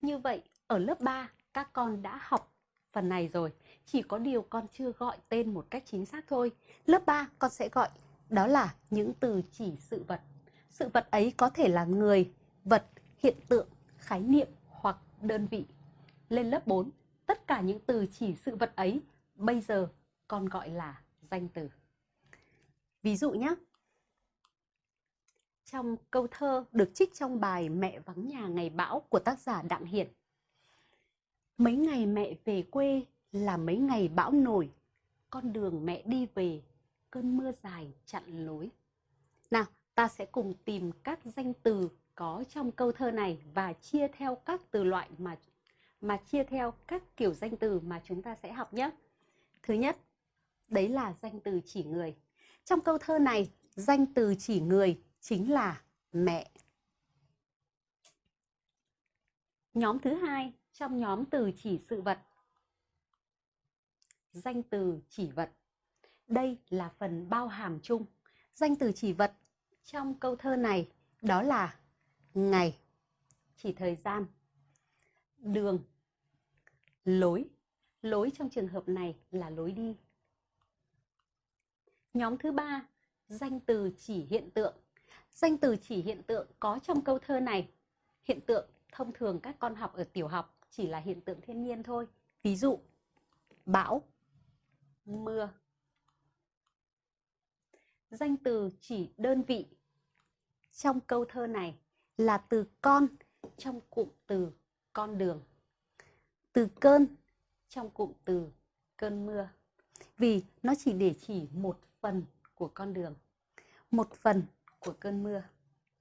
Như vậy, ở lớp 3, các con đã học phần này rồi. Chỉ có điều con chưa gọi tên một cách chính xác thôi. Lớp 3 con sẽ gọi đó là những từ chỉ sự vật. Sự vật ấy có thể là người, vật, hiện tượng, khái niệm hoặc đơn vị. Lên lớp 4, tất cả những từ chỉ sự vật ấy bây giờ con gọi là danh từ. Ví dụ nhé. Trong câu thơ được trích trong bài Mẹ vắng nhà ngày bão của tác giả Đặng Hiển. Mấy ngày mẹ về quê là mấy ngày bão nổi, con đường mẹ đi về, cơn mưa dài chặn lối. Nào, ta sẽ cùng tìm các danh từ có trong câu thơ này và chia theo các từ loại mà mà chia theo các kiểu danh từ mà chúng ta sẽ học nhé. Thứ nhất, đấy là danh từ chỉ người. Trong câu thơ này, danh từ chỉ người chính là mẹ. Nhóm thứ hai trong nhóm từ chỉ sự vật. Danh từ chỉ vật. Đây là phần bao hàm chung. Danh từ chỉ vật trong câu thơ này đó là ngày, chỉ thời gian, đường, lối. Lối trong trường hợp này là lối đi. Nhóm thứ ba, danh từ chỉ hiện tượng. Danh từ chỉ hiện tượng có trong câu thơ này. Hiện tượng thông thường các con học ở tiểu học chỉ là hiện tượng thiên nhiên thôi. Ví dụ, bão, mưa. Danh từ chỉ đơn vị trong câu thơ này là từ con trong cụm từ con đường. Từ cơn trong cụm từ cơn mưa. Vì nó chỉ để chỉ một phần của con đường, một phần của cơn mưa.